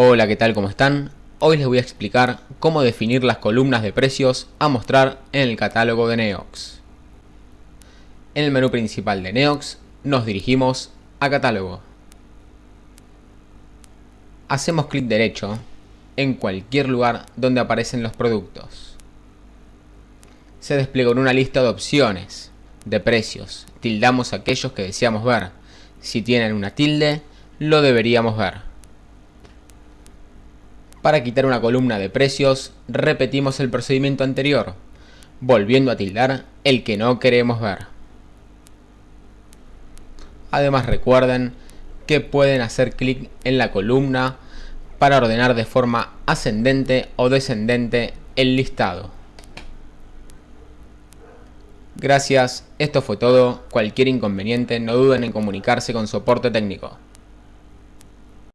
Hola, ¿qué tal? ¿Cómo están? Hoy les voy a explicar cómo definir las columnas de precios a mostrar en el catálogo de Neox. En el menú principal de Neox nos dirigimos a Catálogo. Hacemos clic derecho en cualquier lugar donde aparecen los productos. Se despliega una lista de opciones, de precios. Tildamos aquellos que deseamos ver. Si tienen una tilde, lo deberíamos ver. Para quitar una columna de precios, repetimos el procedimiento anterior, volviendo a tildar el que no queremos ver. Además recuerden que pueden hacer clic en la columna para ordenar de forma ascendente o descendente el listado. Gracias, esto fue todo. Cualquier inconveniente no duden en comunicarse con soporte técnico.